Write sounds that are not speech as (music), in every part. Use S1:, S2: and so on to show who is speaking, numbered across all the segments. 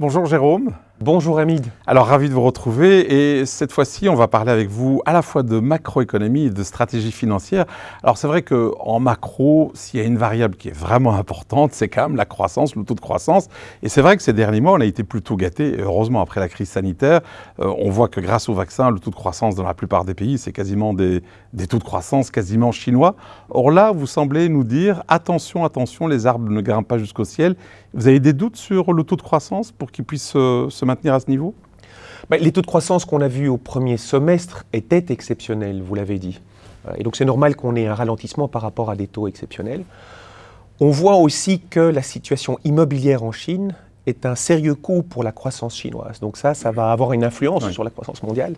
S1: Bonjour Jérôme.
S2: Bonjour Hamid.
S1: Alors ravi de vous retrouver et cette fois-ci on va parler avec vous à la fois de macroéconomie et de stratégie financière. Alors c'est vrai qu'en macro, s'il y a une variable qui est vraiment importante, c'est quand même la croissance, le taux de croissance. Et c'est vrai que ces derniers mois on a été plutôt gâtés, heureusement après la crise sanitaire. Euh, on voit que grâce au vaccin, le taux de croissance dans la plupart des pays, c'est quasiment des, des taux de croissance quasiment chinois. Or là, vous semblez nous dire attention, attention, les arbres ne grimpent pas jusqu'au ciel. Vous avez des doutes sur le taux de croissance pour qu'il puisse euh, se maintenir à ce niveau?
S2: Bah, Les taux de croissance qu'on a vus au premier semestre étaient exceptionnels, vous l'avez dit. Euh, et donc c'est normal qu'on ait un ralentissement par rapport à des taux exceptionnels. On voit aussi que la situation immobilière en Chine est un sérieux coup pour la croissance chinoise. Donc ça, ça va avoir une influence sur la croissance mondiale.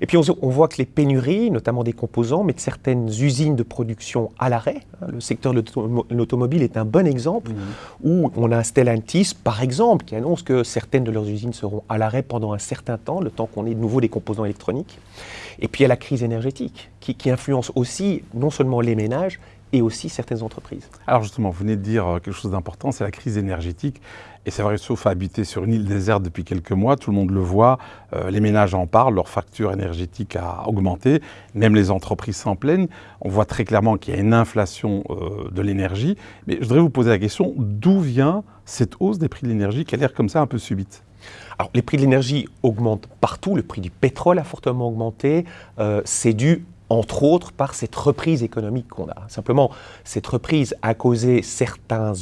S2: Et puis on, voit que les pénuries, notamment des composants, mettent certaines usines de production à l'arrêt. Hein. Le secteur de l'automobile est un bon exemple mmh. où on a un Stellantis, par exemple, qui annonce que certaines de leurs usines seront à l'arrêt pendant un certain temps, le temps qu'on ait de nouveau des composants électroniques. Et puis il y a la crise énergétique qui, qui influence aussi non seulement les ménages, et aussi certaines entreprises.
S1: Alors justement, vous venez de dire euh, quelque chose d'important, c'est la crise énergétique. Et c'est vrai, sauf à habiter sur une île déserte depuis quelques mois, tout le monde le voit, euh, les ménages en parlent, leur facture énergétique a augmenté, même les entreprises s'en plaignent. On voit très clairement qu'il y a une inflation euh, de l'énergie. Mais je voudrais vous poser la question, d'où vient cette hausse des prix de l'énergie qui a l'air comme ça un peu subite?
S2: Alors, les prix de l'énergie augmentent partout, le prix du pétrole a fortement augmenté, c'est dû entre autres par cette reprise économique qu'on a. Simplement, cette reprise a causé certains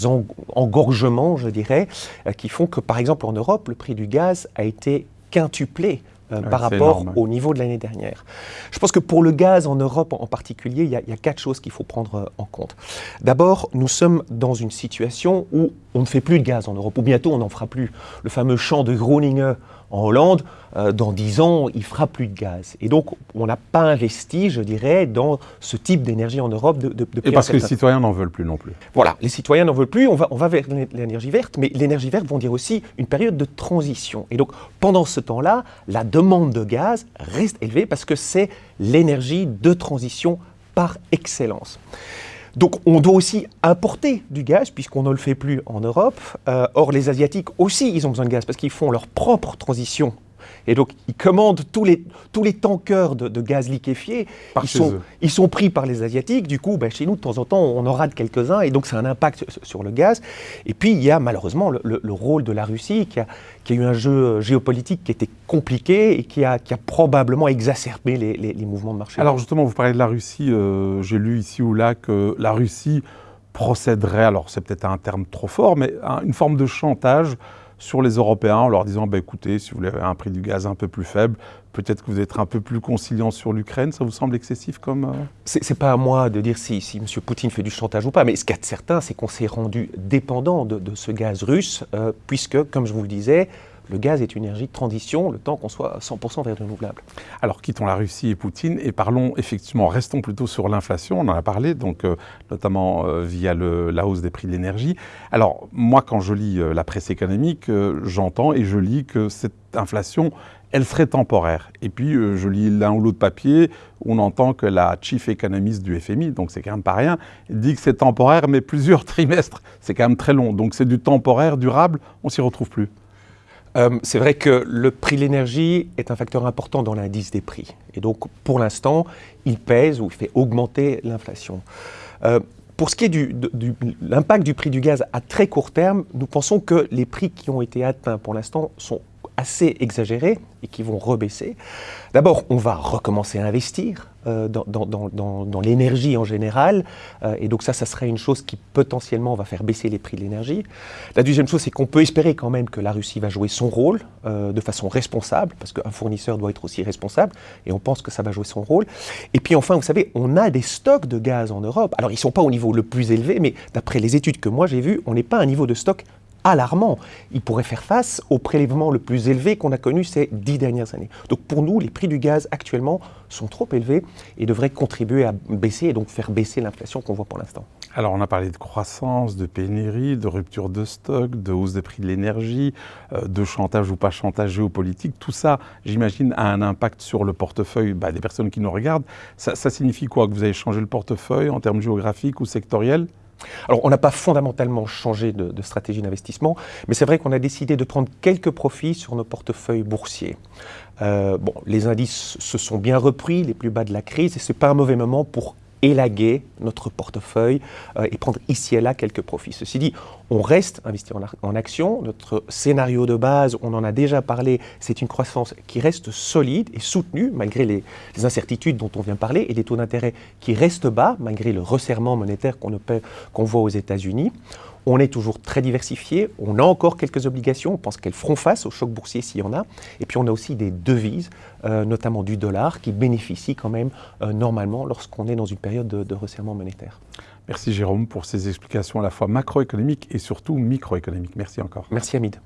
S2: engorgements, je dirais, euh, qui font que, par exemple, en Europe, le prix du gaz a été quintuplé euh, par rapport au niveau de l'année dernière. Je pense que pour le gaz en Europe en particulier, il y, y a quatre choses qu'il faut prendre euh, en compte. D'abord, nous sommes dans une situation où on ne fait plus de gaz en Europe, ou bientôt on n'en fera plus. Le fameux champ de Groningen en Hollande, euh, dans 10 ans, il fera plus de gaz. Et donc, on n'a pas investi, je dirais, dans ce type d'énergie en Europe de, de,
S1: Et parce que les citoyens n'en veulent plus non plus.
S2: Voilà, les citoyens n'en veulent plus, on va, on va vers l'énergie verte, mais l'énergie verte vont dire aussi une période de transition. Et donc, pendant ce temps-là, la demande de gaz reste élevée parce que c'est l'énergie de transition par excellence. Donc on doit aussi importer du gaz, puisqu'on ne le fait plus en Europe. Euh, or, les Asiatiques aussi, ils ont besoin de gaz, parce qu'ils font leur propre transition et donc, ils commandent tous les, tous les tankers de, gaz liquéfié. ils, sont, ils sont pris par les Asiatiques. Du coup, ben, chez nous, de temps en temps, on en rate quelques-uns. Et donc, c'est un impact sur le gaz. Et puis, il y a malheureusement le, rôle de la Russie, qui a, qui a, eu un jeu géopolitique qui était compliqué et qui a, qui a probablement exacerbé les, les, mouvements de marché.
S1: Alors, justement, vous parlez de la Russie. Euh, j'ai lu ici ou là que la Russie procéderait, alors c'est peut-être un terme trop fort, mais une forme de chantage sur les Européens en leur disant bah, écoutez, si vous voulez un prix du gaz un peu plus faible, peut-être que vous êtes un peu plus conciliant sur l'Ukraine. Ça vous semble excessif comme. Euh
S2: c'est pas à moi de dire si, si M. Poutine fait du chantage ou pas, mais ce qu'il y a de certain, c'est qu'on s'est rendu dépendant de, ce gaz russe, euh, puisque, comme je vous le disais, le gaz est une énergie de transition, le temps qu'on soit 100% vers le renouvelable.
S1: Alors quittons la Russie et Poutine et parlons effectivement, restons plutôt sur l'inflation, on en a parlé, donc euh, notamment euh, via la hausse des prix de l'énergie. Alors moi quand je lis euh, la presse économique, j'entends et je lis que cette inflation, elle serait temporaire. Et puis je lis l'un ou l'autre papier, on entend que la chief économiste du FMI, donc c'est quand même pas rien, dit que c'est temporaire mais plusieurs (laughs) trimestres, c'est quand même très long. Donc c'est du temporaire durable, on s'y retrouve plus.
S2: Euh, c'est vrai que le prix de l'énergie est un facteur important dans l'indice des prix. Et donc, pour l'instant, il pèse ou il fait augmenter l'inflation. Euh, pour ce qui est de l'impact du prix du gaz à très court terme, nous pensons que les prix qui ont été atteints pour l'instant sont assez exagérés et qui vont rebaisser. D'abord, on va recommencer à investir euh, dans, l'énergie en général, euh, et donc ça, ça serait une chose qui potentiellement va faire baisser les prix de l'énergie. La deuxième chose, c'est qu'on peut espérer quand même que la Russie va jouer son rôle euh, de façon responsable, parce qu'un fournisseur doit être aussi responsable, et on pense que ça va jouer son rôle. Et puis enfin, vous savez, on a des stocks de gaz en Europe. Alors, ils ne sont pas au niveau le plus élevé, mais d'après les études que moi j'ai vues, on n'est pas à un niveau de stock alarmant. Il pourrait faire face au prélèvement le plus élevé qu'on a connu ces dix dernières années. Donc pour nous, les prix du gaz actuellement sont trop élevés et devraient contribuer à baisser et donc faire baisser l'inflation qu'on voit pour l'instant.
S1: Alors on a parlé de croissance, de pénurie, de rupture de stock, de hausse des prix de l'énergie, euh, de chantage ou pas chantage géopolitique. Tout ça, j'imagine, a un impact sur le portefeuille bah, des personnes qui nous regardent. Ça, signifie quoi Que vous avez changé le portefeuille en termes géographiques ou sectoriels?
S2: Alors, on n'a pas fondamentalement changé de, stratégie d'investissement, mais c'est vrai qu'on a décidé de prendre quelques profits sur nos portefeuilles boursiers. Euh, bon, les indices se sont bien repris, les plus bas de la crise, et ce n'est pas un mauvais moment pour élaguer notre portefeuille euh, et prendre ici et là quelques profits. Ceci dit, on reste investi en, en action. Notre scénario de base, on en a déjà parlé, c'est une croissance qui reste solide et soutenue malgré les, incertitudes dont on vient parler et les taux d'intérêt qui restent bas malgré le resserrement monétaire qu'on voit aux États-Unis. On est toujours très diversifié, on a encore quelques obligations, on pense qu'elles feront face au choc boursier s'il y en a, et puis on a aussi des devises, euh, notamment du dollar, qui bénéficient quand même euh, normalement lorsqu'on est dans une période de, de resserrement monétaire.
S1: Merci Jérôme pour ces explications à la fois macroéconomiques et surtout microéconomiques. Merci encore.
S2: Merci Hamid.